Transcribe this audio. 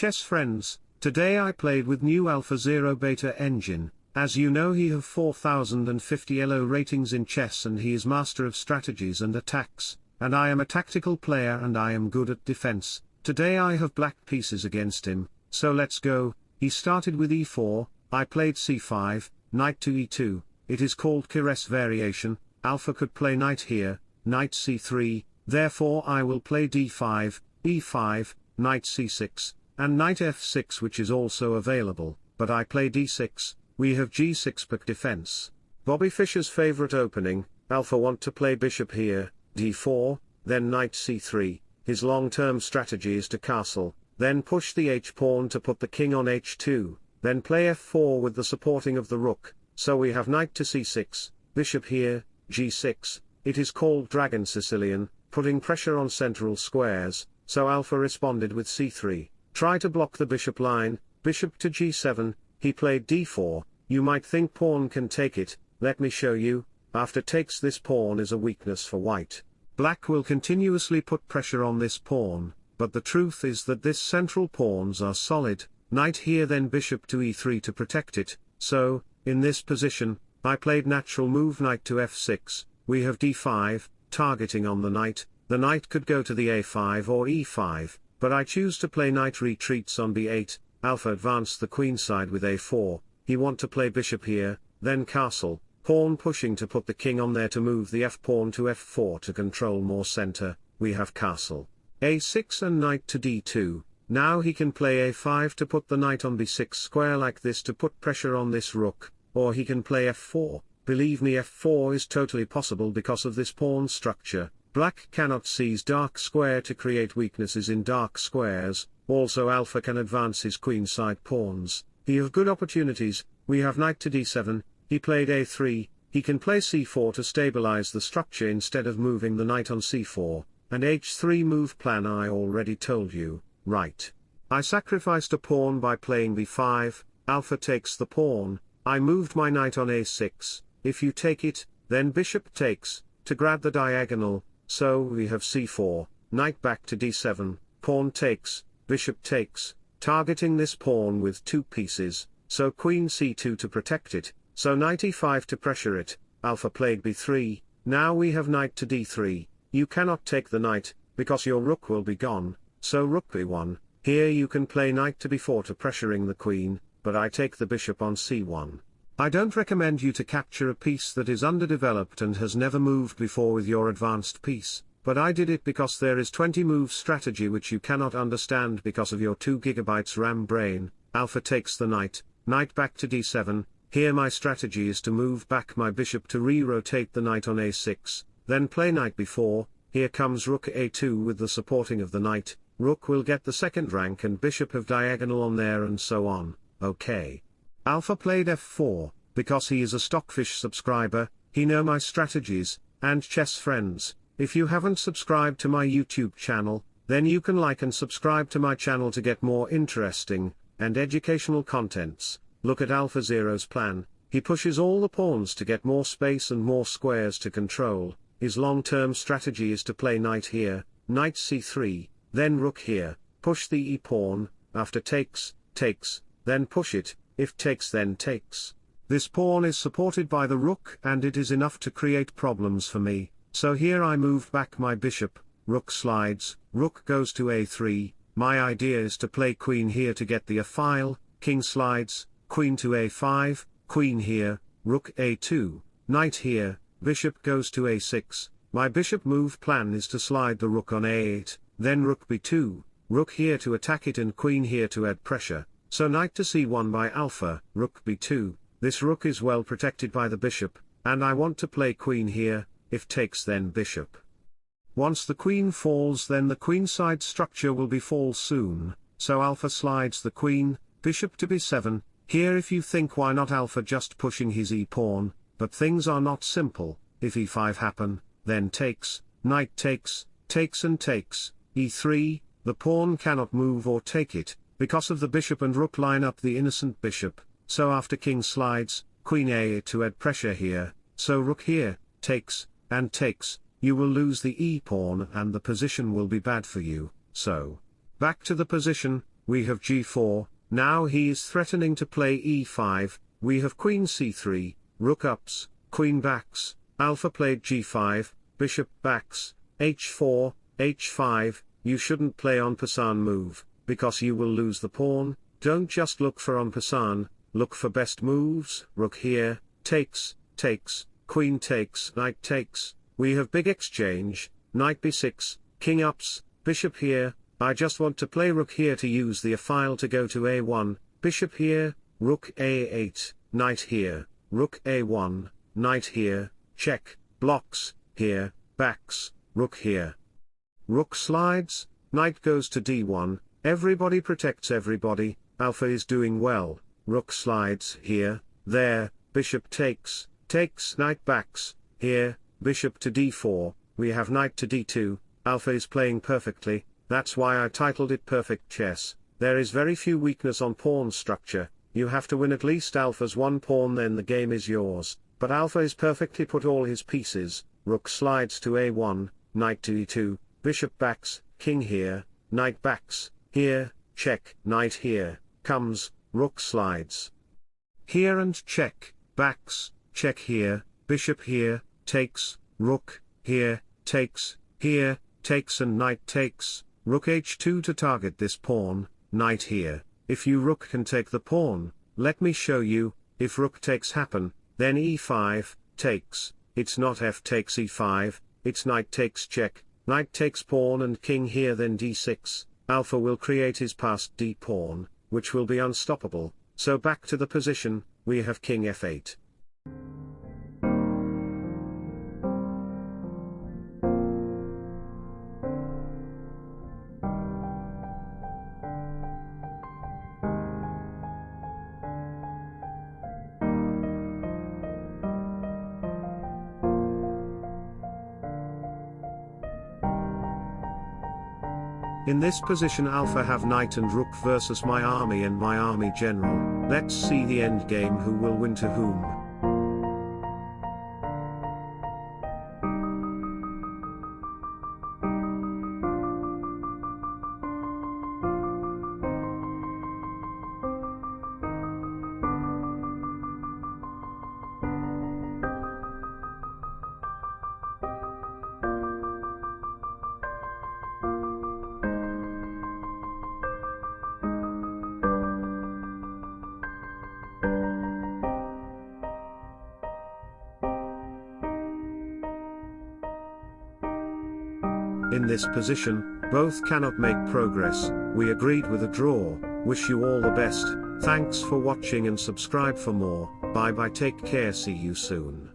chess friends, today I played with new Alpha Zero Beta engine, as you know he have 4050 ELO ratings in chess and he is master of strategies and attacks, and I am a tactical player and I am good at defense, today I have black pieces against him, so let's go, he started with e4, I played c5, knight to e2, it is called Keres variation, alpha could play knight here, knight c3, therefore I will play d5, e5, knight c6, and knight f6 which is also available, but I play d6, we have g6 back defense. Bobby Fischer's favorite opening, alpha want to play bishop here, d4, then knight c3, his long-term strategy is to castle, then push the h-pawn to put the king on h2, then play f4 with the supporting of the rook, so we have knight to c6, bishop here, g6, it is called Dragon Sicilian, putting pressure on central squares, so alpha responded with c3, try to block the bishop line, bishop to g7, he played d4, you might think pawn can take it, let me show you, after takes this pawn is a weakness for white. Black will continuously put pressure on this pawn, but the truth is that this central pawns are solid, knight here then bishop to e3 to protect it, so, in this position, I played natural move knight to f6, we have d5, targeting on the knight, the knight could go to the a5 or e5, but I choose to play knight retreats on b8, alpha advance the queen side with a4, he want to play bishop here, then castle, pawn pushing to put the king on there to move the f-pawn to f4 to control more center, we have castle. a6 and knight to d2, now he can play a5 to put the knight on b6 square like this to put pressure on this rook, or he can play f4, believe me f4 is totally possible because of this pawn structure, black cannot seize dark square to create weaknesses in dark squares, also alpha can advance his queenside pawns, he have good opportunities, we have knight to d7, he played a3, he can play c4 to stabilize the structure instead of moving the knight on c4, and h3 move plan I already told you, right. I sacrificed a pawn by playing b5, alpha takes the pawn, I moved my knight on a6, if you take it, then bishop takes, to grab the diagonal, so we have c4, knight back to d7, pawn takes, bishop takes, targeting this pawn with two pieces, so queen c2 to protect it, so knight e5 to pressure it, alpha played b3, now we have knight to d3, you cannot take the knight, because your rook will be gone, so rook b1, here you can play knight to b4 to pressuring the queen, but I take the bishop on c1. I don't recommend you to capture a piece that is underdeveloped and has never moved before with your advanced piece, but I did it because there is 20 move strategy which you cannot understand because of your 2 GB RAM brain, alpha takes the knight, knight back to d7, here my strategy is to move back my bishop to re-rotate the knight on a6, then play knight b4, here comes rook a2 with the supporting of the knight, rook will get the second rank and bishop of diagonal on there and so on, okay. Alpha played f4, because he is a Stockfish subscriber, he know my strategies, and chess friends, if you haven't subscribed to my YouTube channel, then you can like and subscribe to my channel to get more interesting, and educational contents, look at Alpha Zero's plan, he pushes all the pawns to get more space and more squares to control, his long-term strategy is to play knight here, knight c3, then rook here, push the e-pawn, after takes, takes, then push it, if takes then takes. This pawn is supported by the rook and it is enough to create problems for me, so here I move back my bishop, rook slides, rook goes to a3, my idea is to play queen here to get the a-file, king slides, queen to a5, queen here, rook a2, knight here, bishop goes to a6, my bishop move plan is to slide the rook on a8, then rook b2, rook here to attack it and queen here to add pressure, so knight to c1 by alpha, rook b2, this rook is well protected by the bishop, and I want to play queen here, if takes then bishop. Once the queen falls then the queenside structure will be fall soon, so alpha slides the queen, bishop to b7, here if you think why not alpha just pushing his e-pawn, but things are not simple, if e5 happen, then takes, knight takes, takes and takes, e3, the pawn cannot move or take it, because of the bishop and rook line up the innocent bishop, so after king slides, queen a to add pressure here, so rook here, takes, and takes, you will lose the e-pawn and the position will be bad for you, so. Back to the position, we have g4, now he is threatening to play e5, we have queen c3, rook ups, queen backs, alpha played g5, bishop backs, h4, h5, you shouldn't play en passant move, because you will lose the pawn, don't just look for en look for best moves, rook here, takes, takes, queen takes, knight takes, we have big exchange, knight b6, king ups, bishop here, I just want to play rook here to use the a file to go to a1, bishop here, rook a8, knight here, rook a1, knight here, check, blocks, here, backs, rook here. Rook slides, knight goes to d1, everybody protects everybody, alpha is doing well, rook slides here, there, bishop takes, takes knight backs, here, bishop to d4, we have knight to d2, alpha is playing perfectly, that's why I titled it Perfect Chess. There is very few weakness on pawn structure, you have to win at least alpha's one pawn then the game is yours, but alpha is perfectly put all his pieces, rook slides to a1, knight to e2, bishop backs, king here, knight backs, here, check, knight here, comes, rook slides. Here and check, backs, check here, bishop here, takes, rook, here, takes, here, takes and knight takes, Rook h2 to target this pawn, knight here, if you rook can take the pawn, let me show you, if rook takes happen, then e5, takes, it's not f takes e5, it's knight takes check, knight takes pawn and king here then d6, alpha will create his passed d pawn, which will be unstoppable, so back to the position, we have king f8. In this position alpha have knight and rook versus my army and my army general, let's see the endgame who will win to whom. In this position, both cannot make progress, we agreed with a draw, wish you all the best, thanks for watching and subscribe for more, bye bye take care see you soon.